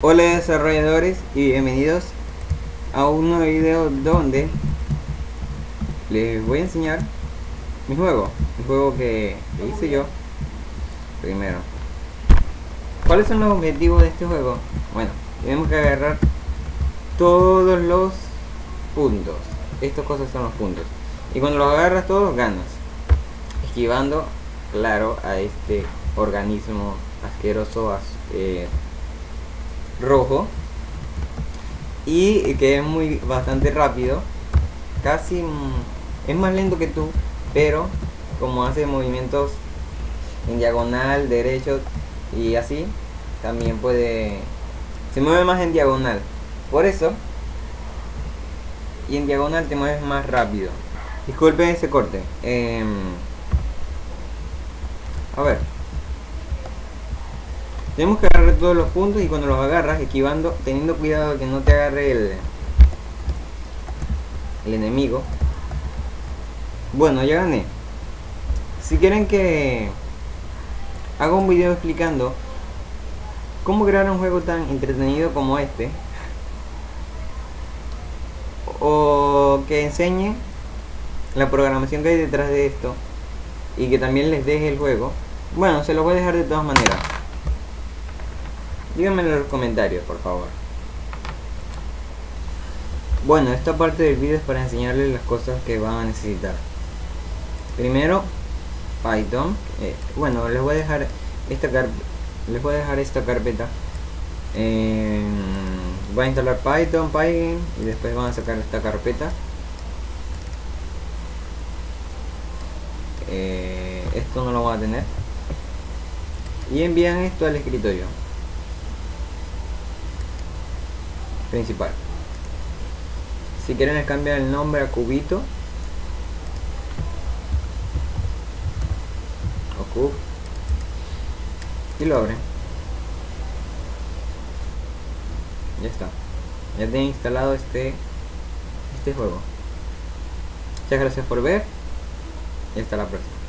Hola desarrolladores y bienvenidos a un nuevo video donde les voy a enseñar mi juego, mi juego que hice yo primero. ¿Cuáles son los objetivos de este juego? Bueno, tenemos que agarrar todos los puntos. Estas cosas son los puntos. Y cuando los agarras todos, ganas. Esquivando, claro, a este organismo asqueroso, eh, rojo y que es muy bastante rápido. Casi es más lento que tú pero como hace movimientos en diagonal derecho y así también puede se mueve más en diagonal. Por eso y en diagonal te mueves más rápido. Disculpe ese corte. Eh, a ver tenemos que agarrar todos los puntos y cuando los agarras, esquivando, teniendo cuidado de que no te agarre el, el enemigo. Bueno, ya gané. Si quieren que haga un video explicando cómo crear un juego tan entretenido como este, o que enseñe la programación que hay detrás de esto, y que también les deje el juego, bueno, se lo voy a dejar de todas maneras. Díganme en los comentarios, por favor. Bueno, esta parte del vídeo es para enseñarles las cosas que van a necesitar. Primero, Python. Eh, bueno, les voy a dejar esta les voy a dejar esta carpeta. Eh, voy a instalar Python, Python y después van a sacar esta carpeta. Eh, esto no lo va a tener. Y envían esto al escritorio. Principal. Si quieren les cambian el nombre a cubito. O cube y lo abren. Ya está. Ya tienen instalado este este juego. Muchas gracias por ver. Y hasta la próxima